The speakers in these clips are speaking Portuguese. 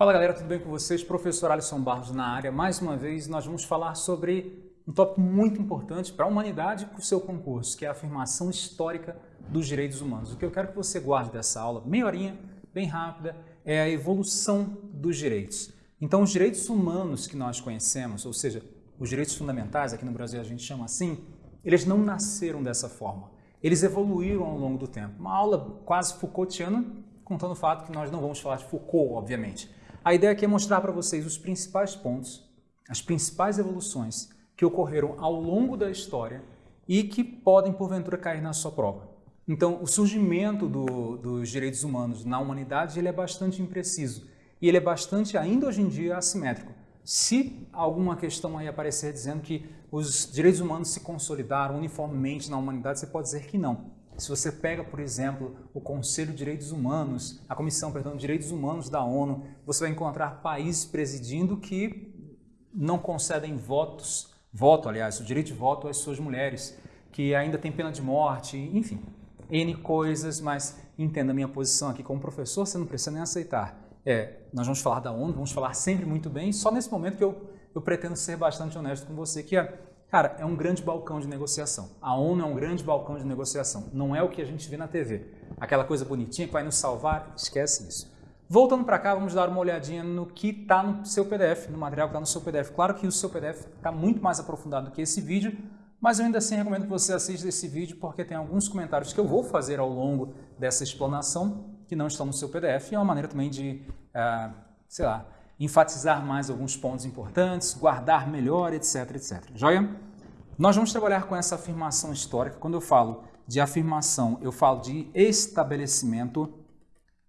Fala galera, tudo bem com vocês? Professor Alisson Barros na área. Mais uma vez nós vamos falar sobre um tópico muito importante para a humanidade e para o seu concurso, que é a afirmação histórica dos direitos humanos. O que eu quero que você guarde dessa aula, meia horinha, bem rápida, é a evolução dos direitos. Então os direitos humanos que nós conhecemos, ou seja, os direitos fundamentais, aqui no Brasil a gente chama assim, eles não nasceram dessa forma. Eles evoluíram ao longo do tempo. Uma aula quase Foucaultiana, contando o fato que nós não vamos falar de Foucault, obviamente. A ideia aqui é mostrar para vocês os principais pontos, as principais evoluções que ocorreram ao longo da história e que podem, porventura, cair na sua prova. Então, o surgimento do, dos direitos humanos na humanidade ele é bastante impreciso e ele é bastante, ainda hoje em dia, assimétrico. Se alguma questão aí aparecer dizendo que os direitos humanos se consolidaram uniformemente na humanidade, você pode dizer que não. Se você pega, por exemplo, o Conselho de Direitos Humanos, a Comissão, perdão, de Direitos Humanos da ONU, você vai encontrar países presidindo que não concedem votos, voto, aliás, o direito de voto às suas mulheres, que ainda tem pena de morte, enfim, N coisas, mas entenda a minha posição aqui como professor, você não precisa nem aceitar. É, nós vamos falar da ONU, vamos falar sempre muito bem, só nesse momento que eu, eu pretendo ser bastante honesto com você, que é Cara, é um grande balcão de negociação. A ONU é um grande balcão de negociação. Não é o que a gente vê na TV. Aquela coisa bonitinha que vai nos salvar, esquece isso. Voltando para cá, vamos dar uma olhadinha no que está no seu PDF, no material que está no seu PDF. Claro que o seu PDF está muito mais aprofundado do que esse vídeo, mas eu ainda assim recomendo que você assista esse vídeo porque tem alguns comentários que eu vou fazer ao longo dessa explanação que não estão no seu PDF e é uma maneira também de, uh, sei lá, enfatizar mais alguns pontos importantes, guardar melhor, etc, etc. Joia? Nós vamos trabalhar com essa afirmação histórica. Quando eu falo de afirmação, eu falo de estabelecimento,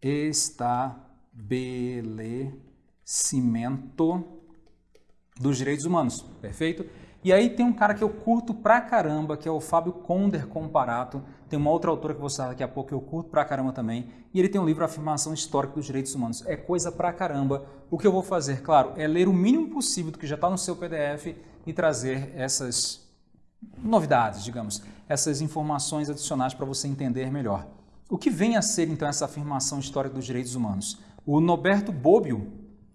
estabelecimento dos direitos humanos, perfeito? E aí tem um cara que eu curto pra caramba, que é o Fábio Conder Comparato. Tem uma outra autora que eu vou citar daqui a pouco que eu curto pra caramba também. E ele tem um livro Afirmação Histórica dos Direitos Humanos. É coisa pra caramba. O que eu vou fazer, claro, é ler o mínimo possível do que já está no seu PDF e trazer essas novidades, digamos, essas informações adicionais para você entender melhor. O que vem a ser, então, essa afirmação histórica dos direitos humanos? O Noberto Bobbio,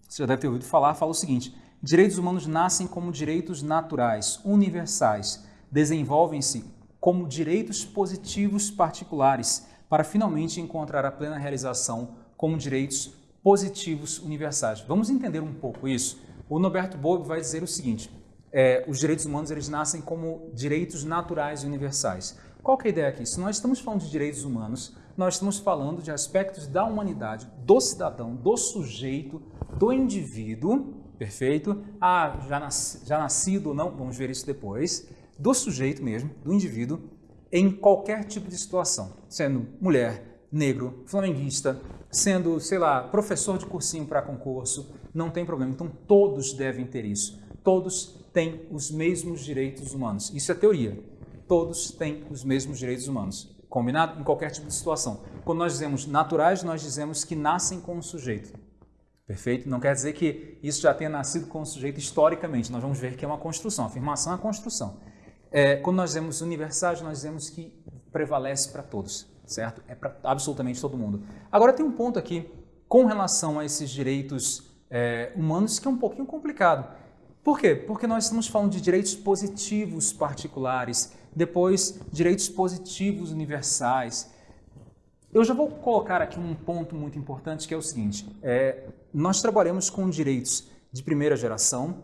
você já deve ter ouvido falar, fala o seguinte, Direitos humanos nascem como direitos naturais, universais, desenvolvem-se como direitos positivos particulares, para finalmente encontrar a plena realização como direitos positivos universais. Vamos entender um pouco isso? O Norberto Bob vai dizer o seguinte, é, os direitos humanos eles nascem como direitos naturais e universais. Qual é a ideia aqui? Se nós estamos falando de direitos humanos, nós estamos falando de aspectos da humanidade, do cidadão, do sujeito, do indivíduo, perfeito? Ah, já, nasci, já nascido ou não, vamos ver isso depois, do sujeito mesmo, do indivíduo, em qualquer tipo de situação, sendo mulher, negro, flamenguista, sendo, sei lá, professor de cursinho para concurso, não tem problema. Então todos devem ter isso. Todos têm os mesmos direitos humanos. Isso é teoria. Todos têm os mesmos direitos humanos. Combinado? Em qualquer tipo de situação. Quando nós dizemos naturais, nós dizemos que nascem com o sujeito. Perfeito? Não quer dizer que isso já tenha nascido com o sujeito historicamente. Nós vamos ver que é uma construção. A afirmação é a construção. É, quando nós dizemos universais, nós dizemos que prevalece para todos, certo? É para absolutamente todo mundo. Agora tem um ponto aqui com relação a esses direitos é, humanos que é um pouquinho complicado. Por quê? Porque nós estamos falando de direitos positivos particulares, depois direitos positivos universais, eu já vou colocar aqui um ponto muito importante que é o seguinte, é, nós trabalhamos com direitos de primeira geração,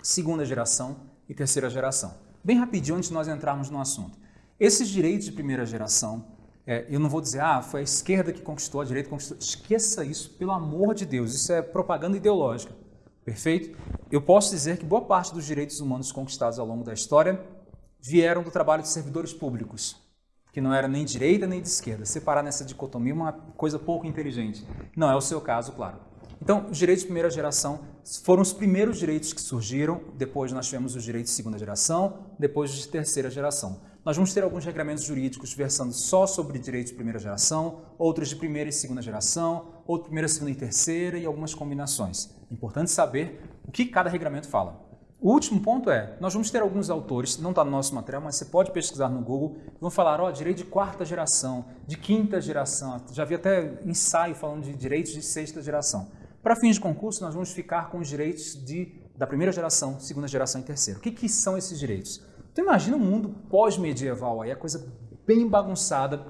segunda geração e terceira geração. Bem rapidinho antes de nós entrarmos no assunto. Esses direitos de primeira geração, é, eu não vou dizer, ah, foi a esquerda que conquistou, a direita conquistou. Esqueça isso, pelo amor de Deus, isso é propaganda ideológica, perfeito? Eu posso dizer que boa parte dos direitos humanos conquistados ao longo da história vieram do trabalho de servidores públicos, que não era nem direita nem de esquerda. Separar nessa dicotomia é uma coisa pouco inteligente. Não é o seu caso, claro. Então, os direitos de primeira geração foram os primeiros direitos que surgiram, depois nós tivemos os direitos de segunda geração, depois de terceira geração. Nós vamos ter alguns regramentos jurídicos versando só sobre direitos de primeira geração, outros de primeira e segunda geração, outros de primeira, segunda e terceira e algumas combinações. Importante saber o que cada regramento fala. O último ponto é, nós vamos ter alguns autores, não está no nosso material, mas você pode pesquisar no Google, vão falar, ó, direito de quarta geração, de quinta geração, já vi até ensaio falando de direitos de sexta geração. Para fins de concurso, nós vamos ficar com os direitos de, da primeira geração, segunda geração e terceira. O que, que são esses direitos? Então imagina um mundo pós-medieval aí, a coisa bem bagunçada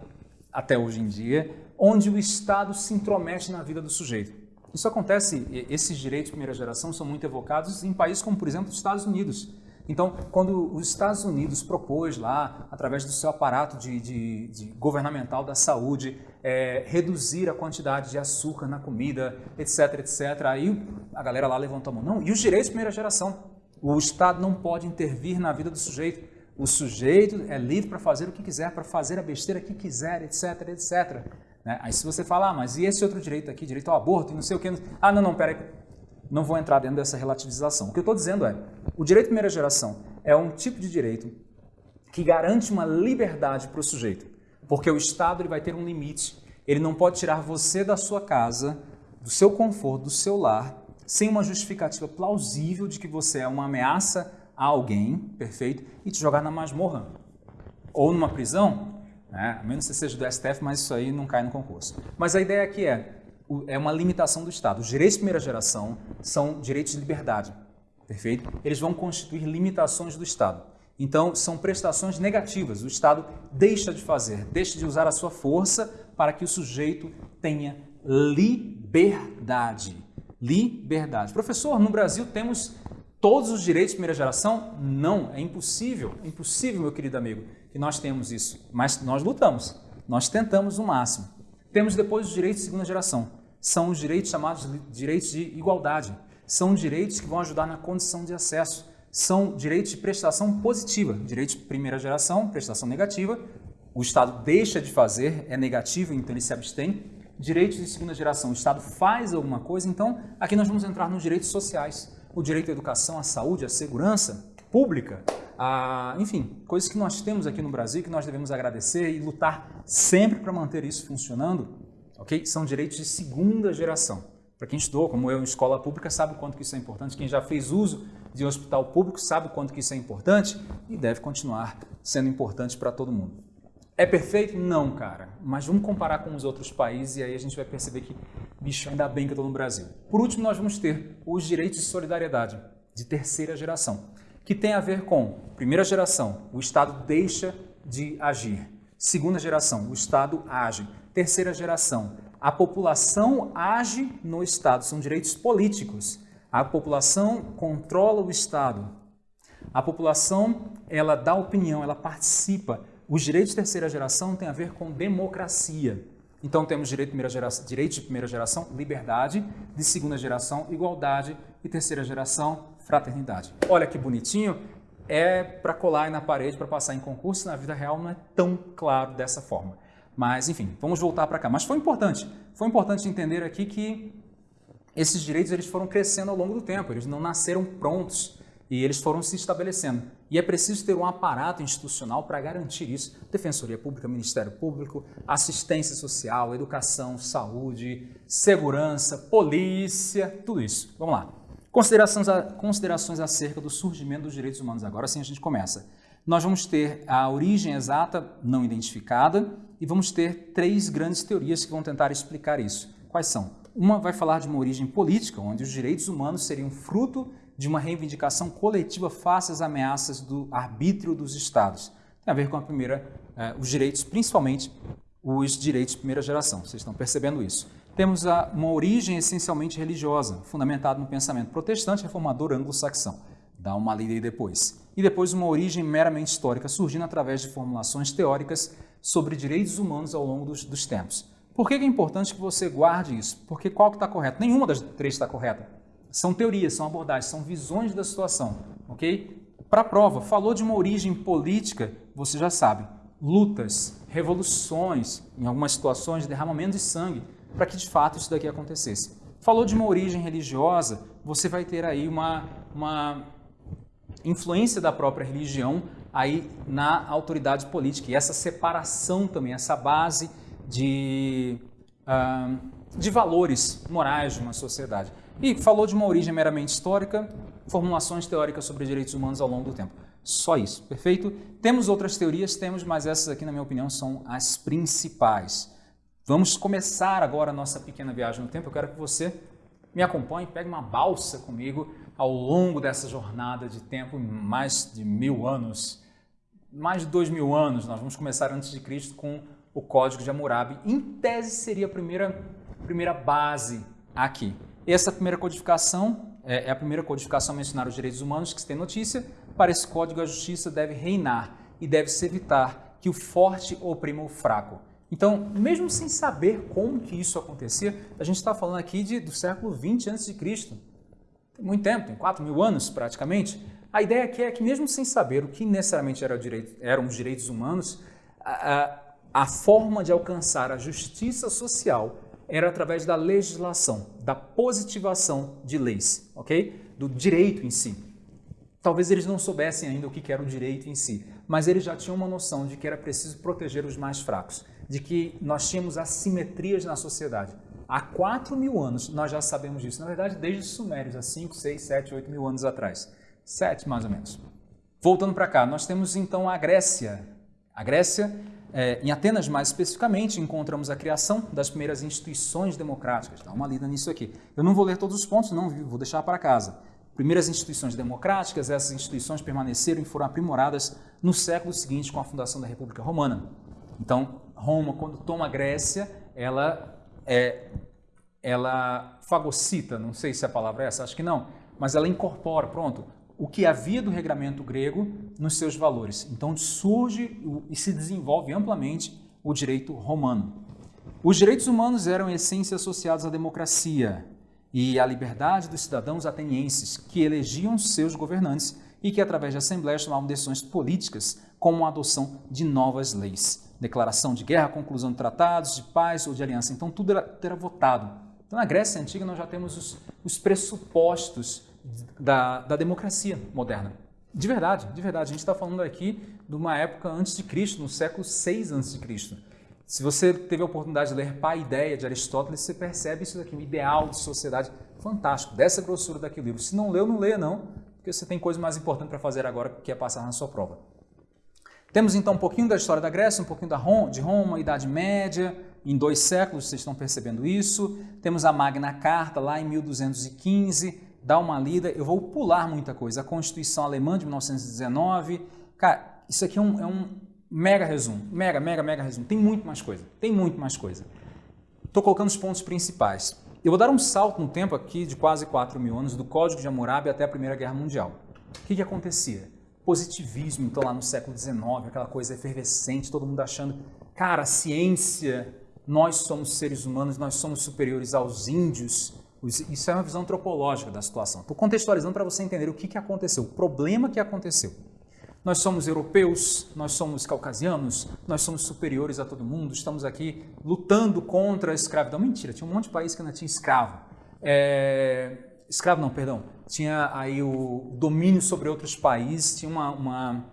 até hoje em dia, onde o Estado se intromete na vida do sujeito. Isso acontece, esses direitos de primeira geração são muito evocados em países como, por exemplo, os Estados Unidos. Então, quando os Estados Unidos propôs lá, através do seu aparato de, de, de governamental da saúde, é, reduzir a quantidade de açúcar na comida, etc, etc, aí a galera lá levantou a mão. Não, e os direitos de primeira geração? O Estado não pode intervir na vida do sujeito. O sujeito é livre para fazer o que quiser, para fazer a besteira que quiser, etc, etc. Né? Aí se você falar, ah, mas e esse outro direito aqui, direito ao aborto e não sei o que... Ah, não, não, peraí, não vou entrar dentro dessa relativização. O que eu estou dizendo é, o direito de primeira geração é um tipo de direito que garante uma liberdade para o sujeito, porque o Estado ele vai ter um limite. Ele não pode tirar você da sua casa, do seu conforto, do seu lar, sem uma justificativa plausível de que você é uma ameaça a alguém, perfeito, e te jogar na masmorra ou numa prisão, né? a menos que seja do STF, mas isso aí não cai no concurso. Mas a ideia aqui é, é uma limitação do Estado. Os direitos de primeira geração são direitos de liberdade, perfeito? Eles vão constituir limitações do Estado. Então, são prestações negativas. O Estado deixa de fazer, deixa de usar a sua força para que o sujeito tenha liberdade liberdade. Professor, no Brasil temos todos os direitos de primeira geração? Não, é impossível, é impossível, meu querido amigo, que nós temos isso. Mas nós lutamos, nós tentamos o máximo. Temos depois os direitos de segunda geração. São os direitos chamados direitos de igualdade. São direitos que vão ajudar na condição de acesso. São direitos de prestação positiva. Direitos de primeira geração, prestação negativa. O Estado deixa de fazer, é negativo, então ele se abstém direitos de segunda geração, o Estado faz alguma coisa, então aqui nós vamos entrar nos direitos sociais. O direito à educação, à saúde, à segurança pública, a, enfim, coisas que nós temos aqui no Brasil que nós devemos agradecer e lutar sempre para manter isso funcionando, ok? São direitos de segunda geração. Para quem estudou, como eu, em escola pública, sabe o quanto que isso é importante. Quem já fez uso de hospital público sabe o quanto que isso é importante e deve continuar sendo importante para todo mundo. É perfeito? Não, cara. Mas vamos comparar com os outros países e aí a gente vai perceber que, bicho, ainda bem que eu estou no Brasil. Por último, nós vamos ter os direitos de solidariedade de terceira geração, que tem a ver com, primeira geração, o Estado deixa de agir. Segunda geração, o Estado age. Terceira geração, a população age no Estado. São direitos políticos. A população controla o Estado. A população, ela dá opinião, ela participa os direitos de terceira geração têm a ver com democracia. Então temos direito de primeira geração, direito de primeira geração, liberdade, de segunda geração, igualdade e terceira geração, fraternidade. Olha que bonitinho, é para colar aí na parede para passar em concurso, na vida real não é tão claro dessa forma. Mas enfim, vamos voltar para cá. Mas foi importante, foi importante entender aqui que esses direitos eles foram crescendo ao longo do tempo, eles não nasceram prontos e eles foram se estabelecendo. E é preciso ter um aparato institucional para garantir isso. Defensoria Pública, Ministério Público, assistência social, educação, saúde, segurança, polícia, tudo isso. Vamos lá. Considerações, a, considerações acerca do surgimento dos direitos humanos. Agora sim a gente começa. Nós vamos ter a origem exata não identificada e vamos ter três grandes teorias que vão tentar explicar isso. Quais são? Uma vai falar de uma origem política, onde os direitos humanos seriam fruto de uma reivindicação coletiva face às ameaças do arbítrio dos Estados. Tem a ver com a primeira, eh, os direitos, principalmente os direitos de primeira geração. Vocês estão percebendo isso. Temos a, uma origem essencialmente religiosa, fundamentada no pensamento protestante reformador anglo-saxão. Dá uma lida aí depois. E depois uma origem meramente histórica, surgindo através de formulações teóricas sobre direitos humanos ao longo dos, dos tempos. Por que é importante que você guarde isso? Porque qual que está correto? Nenhuma das três está correta. São teorias, são abordagens, são visões da situação, ok? Para a prova, falou de uma origem política, você já sabe, lutas, revoluções, em algumas situações, derramamento de sangue, para que de fato isso daqui acontecesse. Falou de uma origem religiosa, você vai ter aí uma, uma influência da própria religião aí na autoridade política, e essa separação também, essa base de, uh, de valores morais de uma sociedade. E falou de uma origem meramente histórica, formulações teóricas sobre direitos humanos ao longo do tempo. Só isso, perfeito? Temos outras teorias, temos, mas essas aqui, na minha opinião, são as principais. Vamos começar agora a nossa pequena viagem no tempo. Eu quero que você me acompanhe, pegue uma balsa comigo ao longo dessa jornada de tempo, mais de mil anos, mais de dois mil anos. Nós vamos começar antes de Cristo com o Código de Hammurabi. Em tese, seria a primeira, primeira base aqui. Essa primeira codificação é, é a primeira codificação a mencionar os direitos humanos que se tem notícia. Para esse código, a justiça deve reinar e deve-se evitar que o forte oprima o fraco. Então, mesmo sem saber como que isso acontecia, a gente está falando aqui de, do século 20 a.C. Tem muito tempo, tem 4 mil anos praticamente. A ideia aqui é que mesmo sem saber o que necessariamente era direito, eram os direitos humanos, a, a forma de alcançar a justiça social era através da legislação, da positivação de leis, ok? Do direito em si. Talvez eles não soubessem ainda o que era o direito em si, mas eles já tinham uma noção de que era preciso proteger os mais fracos, de que nós tínhamos assimetrias na sociedade. Há 4 mil anos nós já sabemos disso, na verdade desde os sumérios, há 5, 6, 7, 8 mil anos atrás. 7 mais ou menos. Voltando para cá, nós temos então a Grécia. A Grécia, é, em Atenas mais especificamente, encontramos a criação das primeiras instituições democráticas. Dá uma lida nisso aqui. Eu não vou ler todos os pontos, não, vou deixar para casa. Primeiras instituições democráticas, essas instituições permaneceram e foram aprimoradas no século seguinte com a fundação da República Romana. Então, Roma, quando toma a Grécia, ela é, ela fagocita, não sei se a palavra é essa, acho que não, mas ela incorpora, pronto, o que havia do regramento grego nos seus valores. Então surge e se desenvolve amplamente o direito romano. Os direitos humanos eram em essência associados à democracia e à liberdade dos cidadãos atenienses, que elegiam seus governantes e que, através de assembleias, tomavam decisões políticas, como a adoção de novas leis declaração de guerra, conclusão de tratados, de paz ou de aliança. Então, tudo era, era votado. Então, na Grécia Antiga, nós já temos os, os pressupostos da, da democracia moderna. De verdade, de verdade. A gente está falando aqui de uma época antes de Cristo, no século 6 antes de Cristo. Se você teve a oportunidade de ler Paideia de Aristóteles, você percebe isso daqui, um ideal de sociedade fantástico, dessa grossura daquele livro. Se não leu, não leia não, porque você tem coisa mais importante para fazer agora, que é passar na sua prova. Temos então um pouquinho da história da Grécia, um pouquinho da Roma, de Roma, Idade Média, em dois séculos, vocês estão percebendo isso. Temos a Magna Carta lá em 1215, dá uma lida. Eu vou pular muita coisa. A Constituição Alemã de 1919. Cara, isso aqui é um, é um mega resumo, mega, mega, mega resumo. Tem muito mais coisa, tem muito mais coisa. Estou colocando os pontos principais. Eu vou dar um salto no tempo aqui de quase 4 mil anos, do Código de Hammurabi até a Primeira Guerra Mundial. O que, que acontecia? positivismo, então, lá no século XIX, aquela coisa efervescente, todo mundo achando, cara, ciência, nós somos seres humanos, nós somos superiores aos índios. Isso é uma visão antropológica da situação. Estou contextualizando para você entender o que, que aconteceu, o problema que aconteceu. Nós somos europeus, nós somos caucasianos, nós somos superiores a todo mundo, estamos aqui lutando contra a escravidão. Mentira, tinha um monte de país que ainda tinha escravo. É... Escravo não, perdão tinha aí o domínio sobre outros países, tinha uma, uma,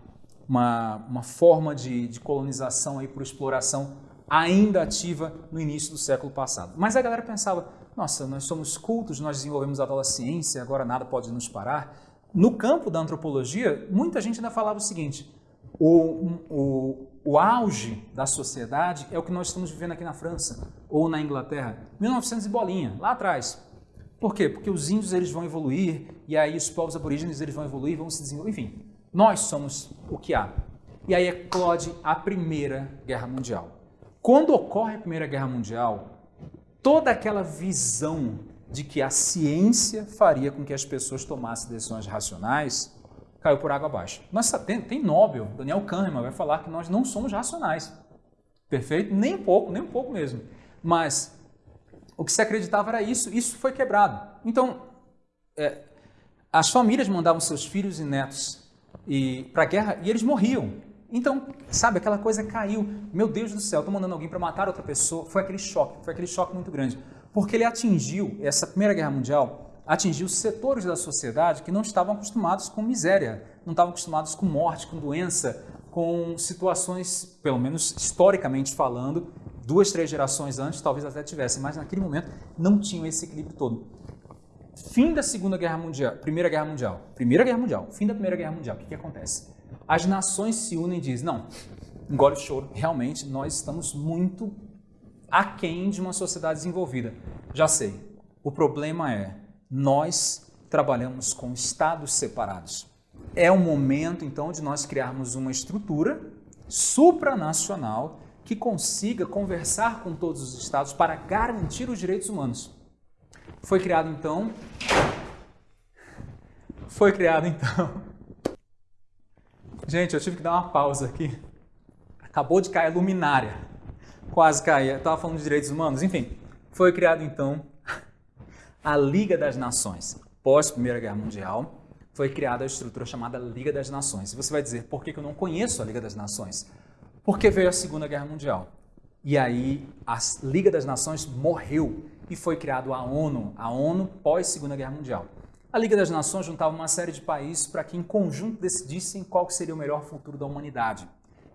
uma, uma forma de, de colonização aí por exploração ainda ativa no início do século passado. Mas a galera pensava, nossa, nós somos cultos, nós desenvolvemos a tal ciência, agora nada pode nos parar. No campo da antropologia, muita gente ainda falava o seguinte, o, o, o auge da sociedade é o que nós estamos vivendo aqui na França ou na Inglaterra, 1900 e bolinha, lá atrás. Por quê? Porque os índios eles vão evoluir e aí os povos aborígenes eles vão evoluir, vão se desenvolver, enfim. Nós somos o que há. E aí eclode a Primeira Guerra Mundial. Quando ocorre a Primeira Guerra Mundial, toda aquela visão de que a ciência faria com que as pessoas tomassem decisões racionais caiu por água abaixo. Nossa, tem, tem Nobel, Daniel Kahneman vai falar que nós não somos racionais. Perfeito? Nem um pouco, nem um pouco mesmo. Mas o que se acreditava era isso, isso foi quebrado. Então, é, as famílias mandavam seus filhos e netos para a guerra e eles morriam. Então, sabe, aquela coisa caiu. Meu Deus do céu, estou mandando alguém para matar outra pessoa. Foi aquele choque, foi aquele choque muito grande. Porque ele atingiu, essa Primeira Guerra Mundial, atingiu setores da sociedade que não estavam acostumados com miséria, não estavam acostumados com morte, com doença, com situações, pelo menos historicamente falando, duas, três gerações antes talvez até tivessem, mas naquele momento não tinham esse equilíbrio todo. Fim da Segunda Guerra Mundial, Primeira Guerra Mundial, Primeira Guerra Mundial, fim da Primeira Guerra Mundial, o que, que acontece? As nações se unem e dizem, não, engole o choro, realmente nós estamos muito aquém de uma sociedade desenvolvida. Já sei, O problema é, nós trabalhamos com estados separados. É o momento, então, de nós criarmos uma estrutura supranacional que consiga conversar com todos os estados para garantir os direitos humanos. Foi criado, então... Foi criado, então... Gente, eu tive que dar uma pausa aqui. Acabou de cair a luminária. Quase caía. Estava falando de direitos humanos. Enfim, foi criado, então, a Liga das Nações. Pós Primeira Guerra Mundial, foi criada a estrutura chamada Liga das Nações. E você vai dizer, por que eu não conheço a Liga das Nações? Porque veio a Segunda Guerra Mundial. E aí a Liga das Nações morreu e foi criada a ONU, a ONU pós Segunda Guerra Mundial. A Liga das Nações juntava uma série de países para que em conjunto decidissem qual seria o melhor futuro da humanidade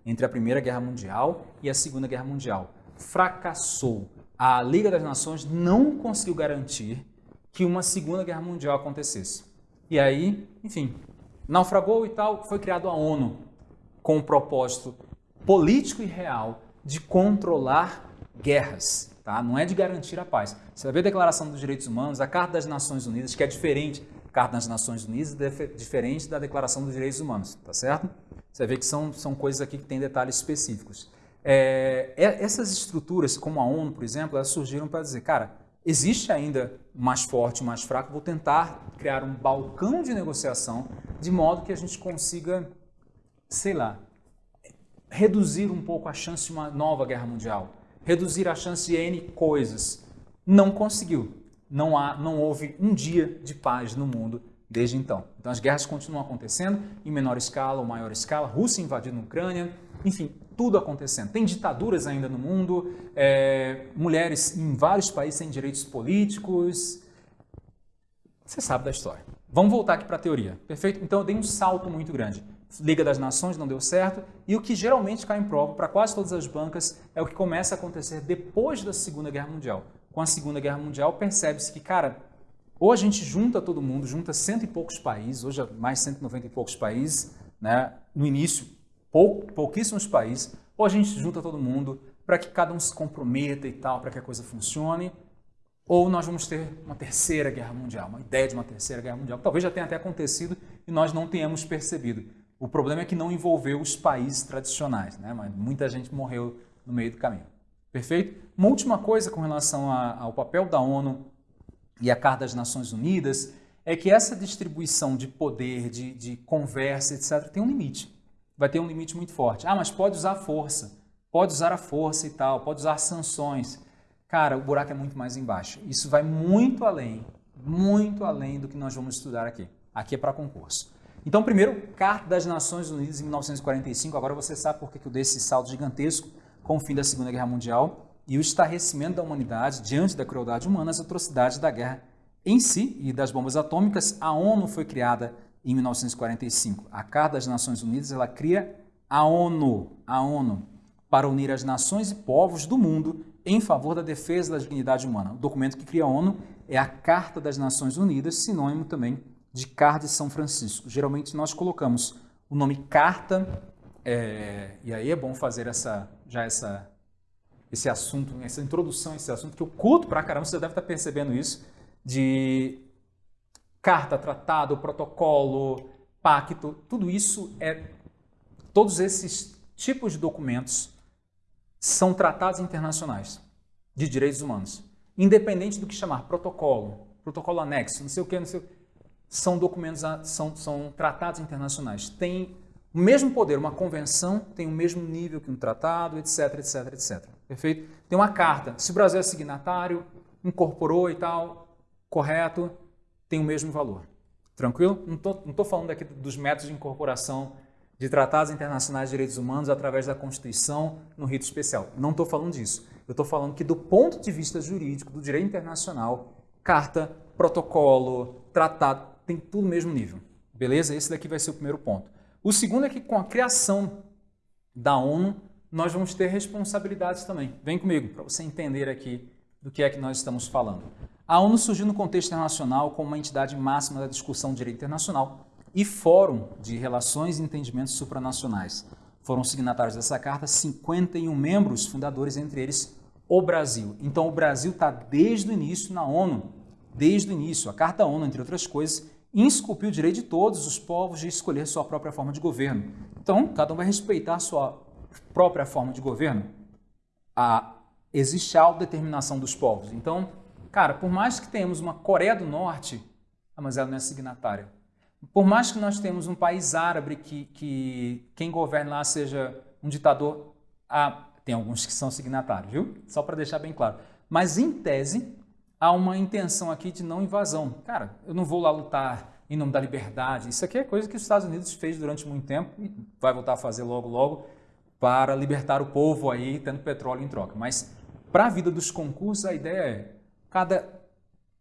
entre a Primeira Guerra Mundial e a Segunda Guerra Mundial. Fracassou. A Liga das Nações não conseguiu garantir que uma Segunda Guerra Mundial acontecesse. E aí, enfim, naufragou e tal, foi criado a ONU com o propósito político e real de controlar guerras, tá? Não é de garantir a paz. Você vai ver a Declaração dos Direitos Humanos, a Carta das Nações Unidas, que é diferente, a Carta das Nações Unidas é diferente da Declaração dos Direitos Humanos, tá certo? Você vai ver que são, são coisas aqui que têm detalhes específicos. É essas estruturas, como a ONU, por exemplo, elas surgiram para dizer, cara, Existe ainda mais forte, mais fraco, vou tentar criar um balcão de negociação de modo que a gente consiga, sei lá, reduzir um pouco a chance de uma nova guerra mundial, reduzir a chance de N coisas. Não conseguiu. Não, há, não houve um dia de paz no mundo desde então. Então as guerras continuam acontecendo em menor escala ou maior escala, Rússia invadindo a Ucrânia, enfim, tudo acontecendo. Tem ditaduras ainda no mundo, é, mulheres em vários países têm direitos políticos. Você sabe da história. Vamos voltar aqui para a teoria, perfeito? Então eu dei um salto muito grande. Liga das Nações não deu certo, e o que geralmente cai em prova para quase todas as bancas é o que começa a acontecer depois da Segunda Guerra Mundial. Com a Segunda Guerra Mundial percebe-se que, cara, ou a gente junta todo mundo, junta cento e poucos países, hoje é mais 190 e poucos países, né? no início pou, pouquíssimos países, ou a gente junta todo mundo para que cada um se comprometa e tal, para que a coisa funcione, ou nós vamos ter uma terceira guerra mundial, uma ideia de uma terceira guerra mundial, talvez já tenha até acontecido e nós não tenhamos percebido. O problema é que não envolveu os países tradicionais, né? mas muita gente morreu no meio do caminho. Perfeito? Uma última coisa com relação a, ao papel da ONU e a Carta das Nações Unidas é que essa distribuição de poder, de, de conversa, etc., tem um limite vai ter um limite muito forte. Ah, mas pode usar força, pode usar a força e tal, pode usar sanções. Cara, o buraco é muito mais embaixo. Isso vai muito além, muito além do que nós vamos estudar aqui. Aqui é para concurso. Então, primeiro, Carta das Nações Unidas em 1945. Agora você sabe por que eu dei esse salto gigantesco com o fim da Segunda Guerra Mundial e o estarrecimento da humanidade diante da crueldade humana, as atrocidades da guerra em si e das bombas atômicas. A ONU foi criada em 1945. A Carta das Nações Unidas ela cria a ONU, a ONU, para unir as nações e povos do mundo em favor da defesa da dignidade humana. O documento que cria a ONU é a Carta das Nações Unidas, sinônimo também de Carta de São Francisco. Geralmente nós colocamos o nome Carta, é, e aí é bom fazer essa, já essa, esse assunto, essa introdução esse assunto, que eu culto pra caramba, você deve estar percebendo isso, de carta, tratado, protocolo, pacto, tudo isso é todos esses tipos de documentos são tratados internacionais de direitos humanos, independente do que chamar protocolo, protocolo anexo, não sei o que, não sei o que, são documentos, são, são tratados internacionais. Tem o mesmo poder, uma convenção tem o mesmo nível que um tratado, etc, etc, etc. Perfeito? Tem uma carta, se o Brasil é signatário, incorporou e tal, correto, tem o mesmo valor. Tranquilo? Não estou falando aqui dos métodos de incorporação de tratados internacionais de direitos humanos através da Constituição no rito especial. Não estou falando disso. Eu estou falando que do ponto de vista jurídico, do direito internacional, carta, protocolo, tratado, tem tudo no mesmo nível. Beleza? Esse daqui vai ser o primeiro ponto. O segundo é que com a criação da ONU, nós vamos ter responsabilidades também. Vem comigo para você entender aqui do que é que nós estamos falando. A ONU surgiu no contexto internacional como uma entidade máxima da discussão de direito internacional e fórum de relações e entendimentos supranacionais. Foram signatários dessa carta 51 membros fundadores, entre eles o Brasil. Então o Brasil está desde o início na ONU desde o início. A Carta ONU, entre outras coisas, insculpiu o direito de todos os povos de escolher sua própria forma de governo. Então, cada um vai respeitar sua própria forma de governo. A, existe a autodeterminação dos povos. Então, cara, por mais que tenhamos uma Coreia do Norte, ah, mas ela não é signatária. Por mais que nós tenhamos um país árabe que, que quem governa lá seja um ditador, ah, tem alguns que são signatários, viu? Só para deixar bem claro. Mas, em tese, há uma intenção aqui de não invasão. Cara, eu não vou lá lutar em nome da liberdade. Isso aqui é coisa que os Estados Unidos fez durante muito tempo e vai voltar a fazer logo, logo, para libertar o povo aí, tendo petróleo em troca. Mas, para a vida dos concursos, a ideia é cada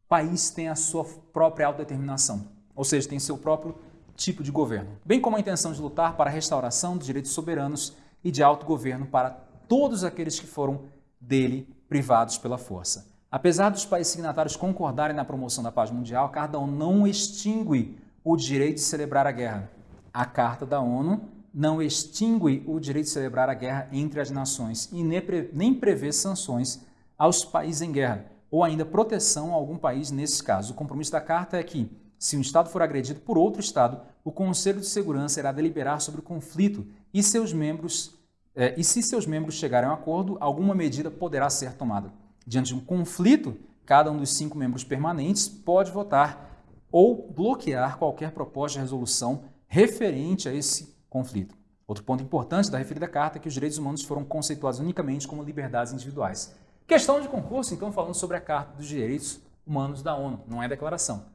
país tem a sua própria autodeterminação, ou seja, tem seu próprio tipo de governo, bem como a intenção de lutar para a restauração dos direitos soberanos e de autogoverno para todos aqueles que foram dele privados pela força. Apesar dos países signatários concordarem na promoção da paz mundial, a Carta da ONU não extingue o direito de celebrar a guerra. A Carta da ONU não extingue o direito de celebrar a guerra entre as nações e nem prevê sanções aos países em guerra, ou ainda proteção a algum país nesse caso. O compromisso da Carta é que, se um Estado for agredido por outro Estado, o Conselho de Segurança irá deliberar sobre o conflito e, seus membros, eh, e se seus membros chegarem a um acordo, alguma medida poderá ser tomada. Diante de um conflito, cada um dos cinco membros permanentes pode votar ou bloquear qualquer proposta de resolução referente a esse conflito. Outro ponto importante da referida carta é que os direitos humanos foram conceituados unicamente como liberdades individuais. Questão de concurso, então, falando sobre a Carta dos Direitos Humanos da ONU, não é declaração.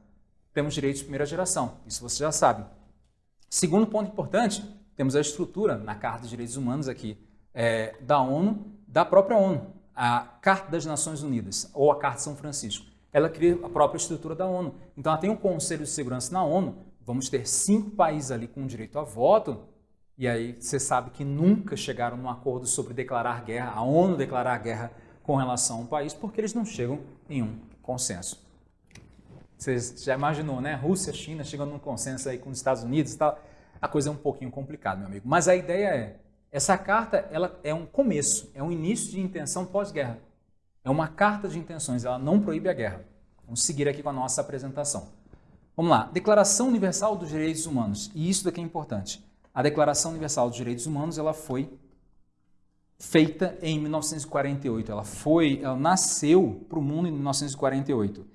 Temos direitos de primeira geração, isso você já sabe. Segundo ponto importante, temos a estrutura na Carta dos Direitos Humanos aqui é, da ONU, da própria ONU a Carta das Nações Unidas, ou a Carta de São Francisco. Ela cria a própria estrutura da ONU. Então, ela tem um Conselho de Segurança na ONU, vamos ter cinco países ali com direito a voto, e aí você sabe que nunca chegaram num acordo sobre declarar guerra, a ONU declarar guerra com relação a um país, porque eles não chegam em um consenso. Você já imaginou, né? Rússia, China chegando num consenso aí com os Estados Unidos e tal. A coisa é um pouquinho complicada, meu amigo. Mas a ideia é, essa carta ela é um começo, é um início de intenção pós-guerra. É uma carta de intenções, ela não proíbe a guerra. Vamos seguir aqui com a nossa apresentação. Vamos lá, Declaração Universal dos Direitos Humanos. E isso daqui é importante. A Declaração Universal dos Direitos Humanos ela foi feita em 1948. Ela foi, ela nasceu para o mundo em 1948.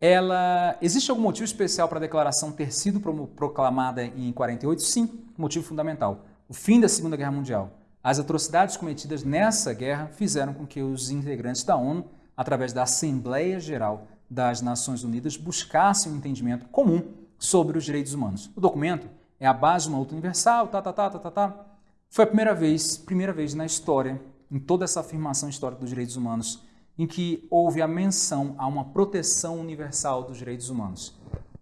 Ela existe algum motivo especial para a declaração ter sido proclamada em 48? Sim, motivo fundamental o fim da Segunda Guerra Mundial. As atrocidades cometidas nessa guerra fizeram com que os integrantes da ONU, através da Assembleia Geral das Nações Unidas, buscassem um entendimento comum sobre os direitos humanos. O documento é a base de uma luta universal, tá, tá, tá, tá, tá, tá. Foi a primeira vez, primeira vez na história, em toda essa afirmação histórica dos direitos humanos, em que houve a menção a uma proteção universal dos direitos humanos.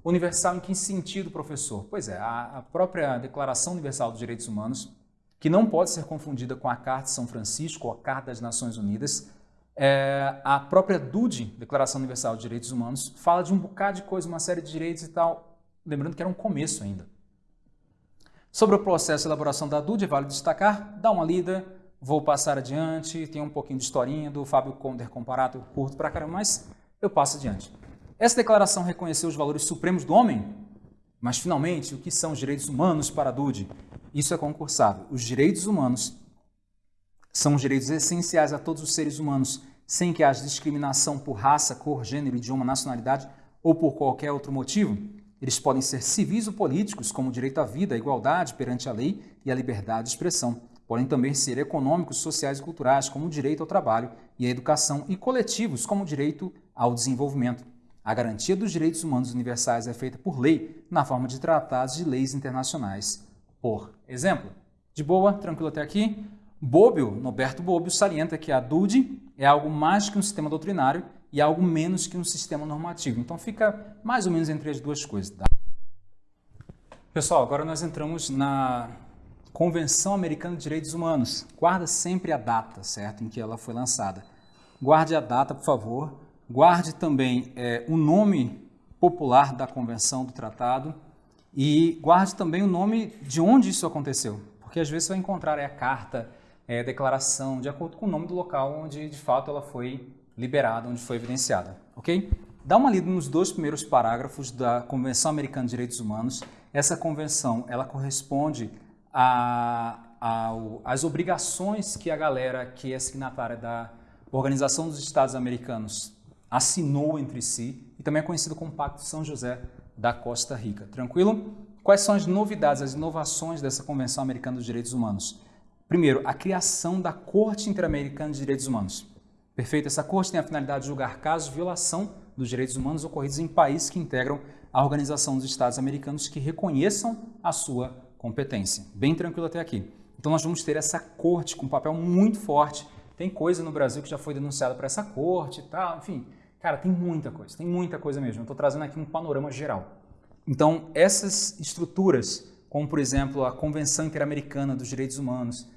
Universal em que sentido, professor? Pois é, a, própria Declaração Universal dos Direitos Humanos, que não pode ser confundida com a Carta de São Francisco ou a Carta das Nações Unidas, é, a própria DUD, Declaração Universal dos Direitos Humanos, fala de um bocado de coisa, uma série de direitos e tal, lembrando que era um começo ainda. Sobre o processo de elaboração da DUD, vale destacar, dá uma lida, vou passar adiante, tem um pouquinho de historinha do Fábio Conder comparado, curto pra caramba, mas eu passo adiante. Essa declaração reconheceu os valores supremos do homem, mas finalmente, o que são os direitos humanos para Dude? Isso é concursável. Os direitos humanos são os direitos essenciais a todos os seres humanos, sem que haja discriminação por raça, cor, gênero, idioma, nacionalidade ou por qualquer outro motivo. Eles podem ser civis ou políticos, como o direito à vida, a igualdade perante a lei e a liberdade de expressão. Podem também ser econômicos, sociais e culturais, como o direito ao trabalho e à educação, e coletivos, como o direito ao desenvolvimento. A garantia dos direitos humanos universais é feita por lei, na forma de tratados de leis internacionais. Por exemplo, de boa, tranquilo até aqui? Bobbio, Noberto Bobbio, salienta que a DUD é algo mais que um sistema doutrinário e algo menos que um sistema normativo. Então fica mais ou menos entre as duas coisas. Tá? Pessoal, agora nós entramos na Convenção Americana de Direitos Humanos. Guarda sempre a data, certo, em que ela foi lançada. Guarde a data, por favor. Guarde também é, o nome popular da convenção do tratado e guarde também o nome de onde isso aconteceu, porque às vezes você vai encontrar é, a carta, é, a declaração, de acordo com o nome do local onde de fato ela foi liberada, onde foi evidenciada, ok? dá uma lida nos dois primeiros parágrafos da Convenção Americana de Direitos Humanos. Essa convenção, ela corresponde às obrigações que a galera que é signatária da Organização dos Estados Americanos assinou entre si e também é conhecido como Pacto São José da Costa Rica. Tranquilo? Quais são as novidades, as inovações dessa Convenção Americana dos Direitos Humanos? Primeiro, a criação da Corte Interamericana de Direitos Humanos. Perfeito? Essa corte tem a finalidade de julgar casos de violação dos direitos humanos ocorridos em países que integram a Organização dos Estados Americanos que reconheçam a sua competência. Bem tranquilo até aqui. Então nós vamos ter essa corte com um papel muito forte. Tem coisa no Brasil que já foi denunciada para essa corte e tal, enfim. Cara, tem muita coisa, tem muita coisa mesmo. Eu estou trazendo aqui um panorama geral. Então, essas estruturas, como por exemplo a Convenção Interamericana dos Direitos Humanos,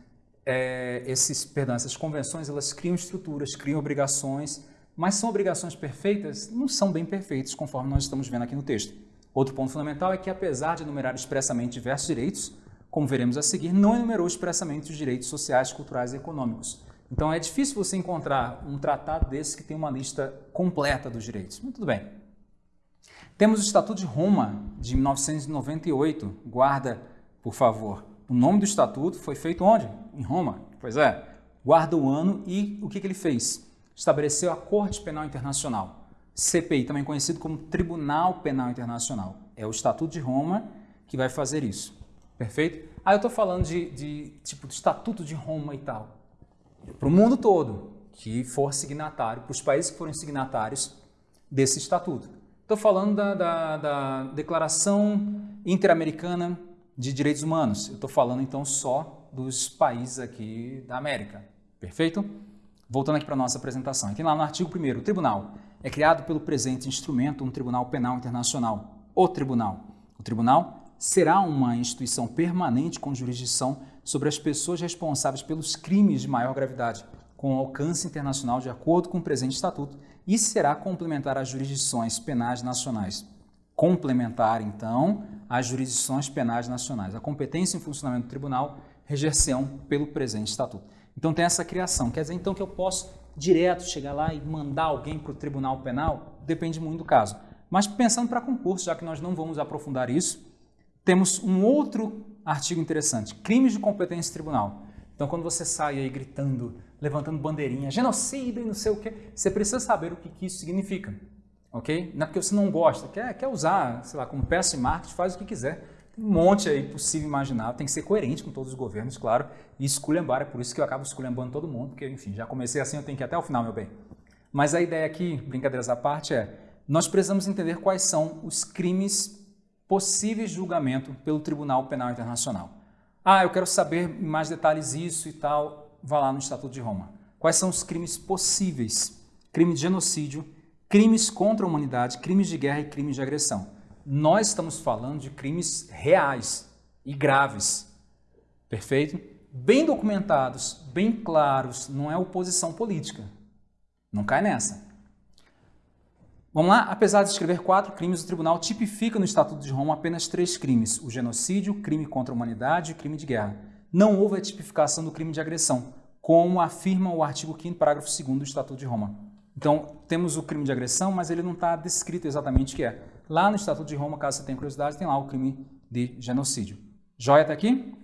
é, esses, perdão, essas convenções elas criam estruturas, criam obrigações, mas são obrigações perfeitas? Não são bem perfeitas, conforme nós estamos vendo aqui no texto. Outro ponto fundamental é que, apesar de enumerar expressamente diversos direitos, como veremos a seguir, não enumerou expressamente os direitos sociais, culturais e econômicos. Então é difícil você encontrar um tratado desse que tem uma lista completa dos direitos. Mas tudo bem. Temos o Estatuto de Roma, de 1998. Guarda, por favor, o nome do estatuto foi feito onde? Em Roma. Pois é, guarda o ano e o que, que ele fez? Estabeleceu a Corte Penal Internacional, CPI, também conhecido como Tribunal Penal Internacional. É o Estatuto de Roma que vai fazer isso. Perfeito? Ah, eu estou falando de, de, tipo, do Estatuto de Roma e tal. Para o mundo todo que for signatário, para os países que forem signatários desse estatuto. Estou falando da, da, da Declaração Interamericana de direitos humanos. Estou falando então só dos países aqui da América. Perfeito? Voltando aqui para a nossa apresentação. Aqui lá no artigo 1 o tribunal é criado pelo presente instrumento um Tribunal Penal Internacional, o Tribunal. O Tribunal será uma instituição permanente com jurisdição sobre as pessoas responsáveis pelos crimes de maior gravidade, com alcance internacional de acordo com o presente estatuto e será complementar às jurisdições penais nacionais complementar, então, às jurisdições penais nacionais. A competência em funcionamento do tribunal reger-se-ão pelo presente estatuto. Então tem essa criação. Quer dizer, então, que eu posso direto chegar lá e mandar alguém para o tribunal penal? Depende muito do caso. Mas pensando para concurso, já que nós não vamos aprofundar isso, temos um outro artigo interessante, crimes de competência tribunal. Então, quando você sai aí gritando, levantando bandeirinha, genocídio e não sei o quê, você precisa saber o que, que isso significa ok? Não é porque você não gosta, quer, quer usar, sei lá, como peça de marketing, faz o que quiser. Tem um monte aí possível imaginar, tem que ser coerente com todos os governos, claro, e esculhambar, é por isso que eu acabo esculhambando todo mundo, porque, enfim, já comecei assim, eu tenho que ir até o final, meu bem. Mas a ideia aqui, brincadeiras à parte, é nós precisamos entender quais são os crimes possíveis julgamento pelo Tribunal Penal Internacional. Ah, eu quero saber mais detalhes isso e tal, vá lá no Estatuto de Roma. Quais são os crimes possíveis? Crime de genocídio, crimes contra a humanidade, crimes de guerra e crimes de agressão. Nós estamos falando de crimes reais e graves. Perfeito? Bem documentados, bem claros, não é oposição política. Não cai nessa. Vamos lá? Apesar de escrever quatro crimes, o tribunal tipifica no Estatuto de Roma apenas três crimes: o genocídio, crime contra a humanidade e crime de guerra. Não houve a tipificação do crime de agressão, como afirma o artigo 5 parágrafo 2 do Estatuto de Roma. Então, temos o crime de agressão, mas ele não está descrito exatamente o que é. Lá no Estatuto de Roma, caso você tenha curiosidade, tem lá o crime de genocídio. Joia até aqui?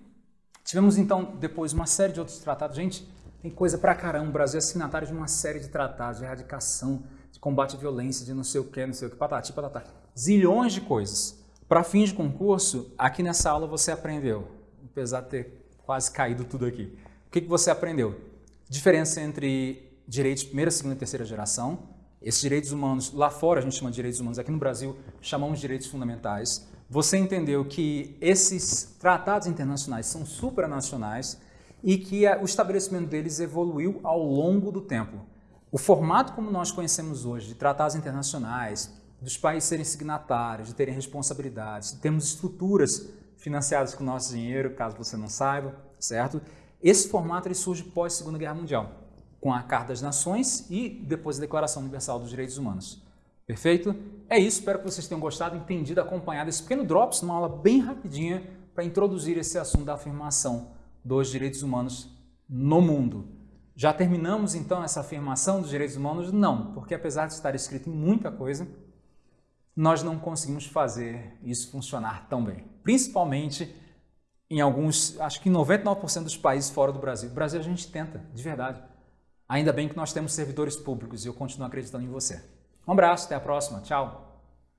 Tivemos, então, depois uma série de outros tratados. Gente, tem coisa pra caramba. O Brasil é signatário de uma série de tratados de erradicação, de combate à violência, de não sei o que, não sei o que, patati, patatá. Zilhões de coisas. Para fins de concurso, aqui nessa aula você aprendeu, apesar de ter quase caído tudo aqui. O que, que você aprendeu? Diferença entre direitos de primeira, segunda e terceira geração. Esses direitos humanos, lá fora a gente chama de direitos humanos, aqui no Brasil chamamos de direitos fundamentais. Você entendeu que esses tratados internacionais são supranacionais e que o estabelecimento deles evoluiu ao longo do tempo. O formato como nós conhecemos hoje, de tratados internacionais, dos países serem signatários, de terem responsabilidades, de termos estruturas financiadas com nosso dinheiro, caso você não saiba, certo? Esse formato ele surge pós Segunda Guerra Mundial com a Carta das Nações e depois a Declaração Universal dos Direitos Humanos. Perfeito? É isso, espero que vocês tenham gostado, entendido, acompanhado esse pequeno Drops, uma aula bem rapidinha para introduzir esse assunto da afirmação dos direitos humanos no mundo. Já terminamos então essa afirmação dos direitos humanos? Não, porque apesar de estar escrito em muita coisa, nós não conseguimos fazer isso funcionar tão bem. Principalmente em alguns, acho que 99% dos países fora do Brasil. O Brasil a gente tenta, de verdade. Ainda bem que nós temos servidores públicos e eu continuo acreditando em você. Um abraço, até a próxima. Tchau.